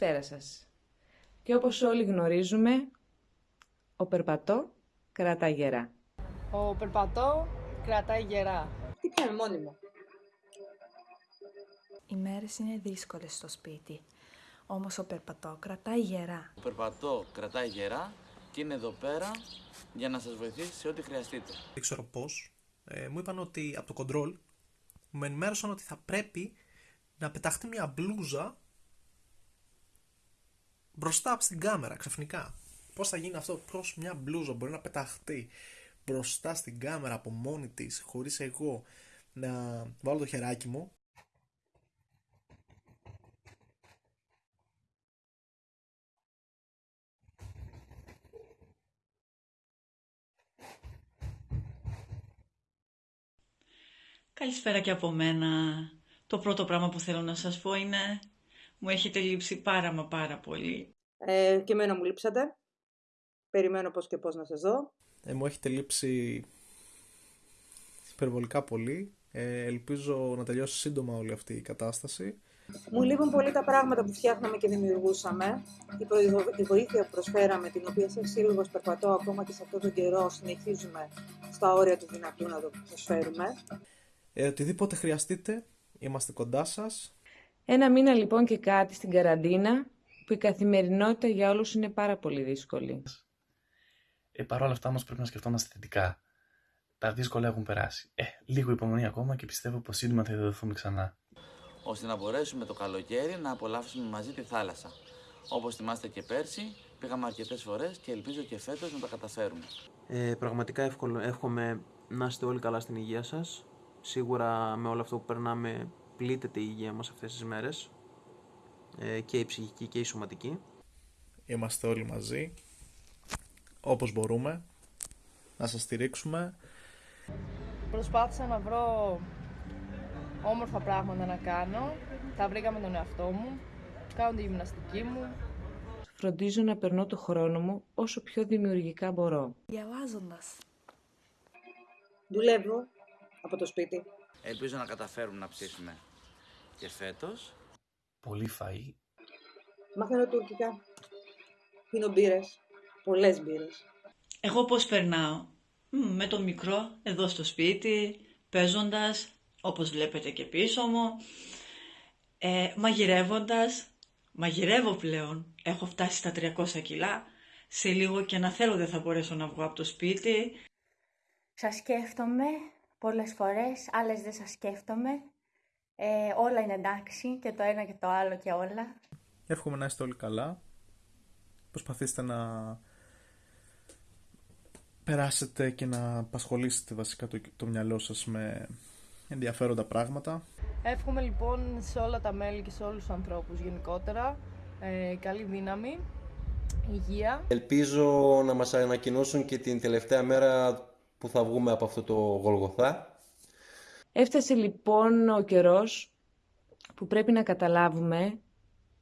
Καλησπέρα σας. Και όπως όλοι γνωρίζουμε, ο περπατό κρατά γερά. Ο περπατώ κρατάει γερά. Τι πιάνε μόνιμο; Οι μέρες είναι δύσκολες στο σπίτι, όμως ο περπατό κρατάει γερά. Ο περπατό κρατάει γερά και είναι εδώ πέρα για να σας βοηθήσει σε ό,τι χρειαστείτε. δεν ξέρω πώς, ε, μου είπαν ότι από το κοντρόλ μου ενημέρωσαν ότι θα πρέπει να πεταχτεί μια μπλούζα μπροστά από στην κάμερα ξαφνικά. Πώς θα γίνει αυτό, πώς μια μπλούζα μπορεί να πεταχτεί μπροστά στην κάμερα από μόνη της, χωρίς εγώ να βάλω το χεράκι μου. Καλησπέρα και από μένα. Το πρώτο πράγμα που θέλω να σας πω είναι μου έχετε λείψει πάρα μα πάρα πολύ. Ε, και εμένα μου λείψατε. Περιμένω πώς και πώς να σας δω. Ε, μου έχετε λείψει υπερβολικά πολύ. Ε, ελπίζω να τελειώσει σύντομα όλη αυτή η κατάσταση. Μου λείπουν πολύ τα πράγματα που φτιάχναμε και δημιουργούσαμε. Η, προηγο- η βοήθεια που προσφέραμε, την οποία σαν σύλλογος περπατώ ακόμα και σε αυτόν τον καιρό, συνεχίζουμε στα όρια του δυνατού να το προσφέρουμε. Ε, οτιδήποτε χρειαστείτε, είμαστε κοντά σας. Ένα μήνα λοιπόν και κάτι στην καραντίνα, που η καθημερινότητα για όλους είναι πάρα πολύ δύσκολη. Ε, Παρ' όλα αυτά όμως πρέπει να σκεφτόμαστε θετικά. Τα δύσκολα έχουν περάσει. Ε, λίγο υπομονή ακόμα και πιστεύω πως σύντομα θα ειδωθούμε ξανά. ώστε να μπορέσουμε το καλοκαίρι να απολαύσουμε μαζί τη θάλασσα. Όπως θυμάστε και πέρσι, πήγαμε αρκετές φορές και ελπίζω και φέτος να τα καταφέρουμε. Ε, πραγματικά εύκολο, εύχομαι να είστε όλοι καλά στην υγεία σας. Σίγουρα με όλο αυτό που περνάμε πλήττεται η υγεία μας αυτές τις μέρες. Ε, και η ψυχική και η σωματική. Είμαστε όλοι μαζί, όπως μπορούμε, να σας στηρίξουμε. Προσπάθησα να βρω όμορφα πράγματα να κάνω. Τα βρήκα με τον εαυτό μου. Κάνω τη γυμναστική μου. Φροντίζω να περνώ το χρόνο μου όσο πιο δημιουργικά μπορώ. Διαβάζοντας. Δουλεύω από το σπίτι. Ελπίζω να καταφέρουμε να ψήσουμε και φέτος; Πολύ φαΐ, Μαθαίνω τουρκικά. Πίνω μπύρες. Πολλές μπύρες. Εγώ πώς περνάω; Μμ, με το μικρό εδώ στο σπίτι, παίζοντας, όπως βλέπετε και πίσω μου, ε, μαγειρεύοντας. Μαγειρεύω πλέον. Έχω φτάσει στα 300 κιλά. Σε λίγο και να θέλω δεν θα μπορέσω να βγω από το σπίτι. Σας σκέφτομαι πολλές φορές, άλλες δεν σας σκέφτομαι. Ε, όλα είναι εντάξει και το ένα και το άλλο και όλα. Εύχομαι να είστε όλοι καλά. Προσπαθήστε να περάσετε και να απασχολήσετε βασικά το, το μυαλό σας με ενδιαφέροντα πράγματα. Εύχομαι λοιπόν σε όλα τα μέλη και σε όλους τους ανθρώπους γενικότερα ε, καλή δύναμη, υγεία Ελπίζω να μας ανακοινώσουν και την τελευταία μέρα που θα βγούμε από αυτό το Γολγοθά. Έφτασε λοιπόν ο καιρός που πρέπει να καταλάβουμε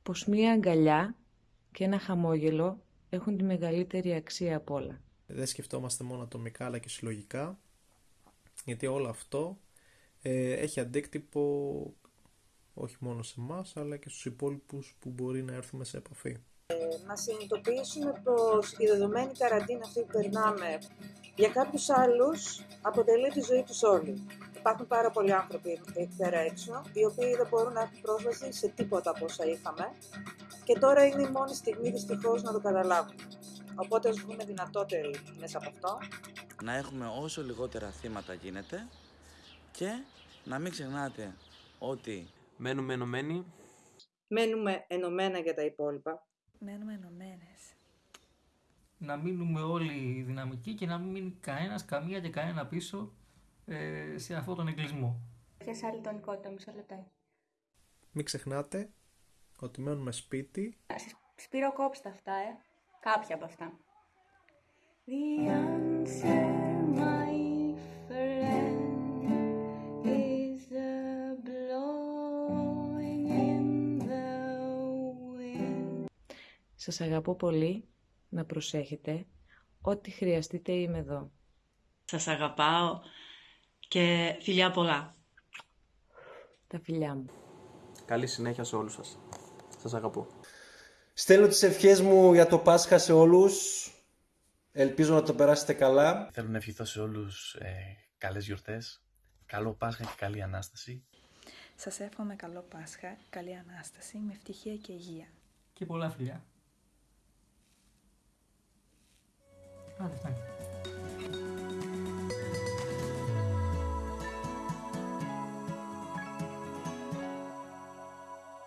πως μία αγκαλιά και ένα χαμόγελο έχουν τη μεγαλύτερη αξία απ' όλα. Δεν σκεφτόμαστε μόνο ατομικά αλλά και συλλογικά γιατί όλο αυτό ε, έχει αντίκτυπο όχι μόνο σε εμάς αλλά και στους υπόλοιπους που μπορεί να έρθουμε σε επαφή. να συνειδητοποιήσουμε πως η δεδομένη καραντίνα αυτή που περνάμε για κάποιους άλλους αποτελεί τη ζωή τους όλη. Υπάρχουν πάρα πολλοί άνθρωποι εκεί πέρα έξω, οι οποίοι δεν μπορούν να έχουν πρόσβαση σε τίποτα από όσα είχαμε και τώρα είναι η μόνη στιγμή δυστυχώς να το καταλάβουν. Οπότε ας βγούμε δυνατότεροι μέσα από αυτό. Να έχουμε όσο λιγότερα θύματα γίνεται και να μην ξεχνάτε ότι Μένουμε ενωμένοι. Μένουμε ενωμένα για τα υπόλοιπα. Μένουμε ενωμένες. να μείνουμε όλοι δυναμικοί και να μην μείνει κανένας, καμία και κανένα πίσω ε, σε αυτόν τον εγκλισμό. Ποιες άλλη τονικότητα, μισό λεπτό. Μην ξεχνάτε ότι μένουμε σπίτι Σπύρο κόψτε αυτά, ε. Κάποια από αυτά. The answer, my friend, is the blowing in the wind. Σας αγαπώ πολύ, να προσέχετε, ό,τι χρειαστείτε είμαι εδώ. Σας αγαπάω και φιλιά πολλά. Τα φιλιά μου. Καλή συνέχεια σε όλους σας. Σας αγαπώ. Στέλνω τις ευχές μου για το Πάσχα σε όλους. Ελπίζω να το περάσετε καλά. Θέλω να ευχηθώ σε όλους ε, καλές γιορτές. Καλό Πάσχα και καλή Ανάσταση. Σας εύχομαι καλό Πάσχα, καλή Ανάσταση, με ευτυχία και υγεία. Και πολλά φιλιά. Άντε,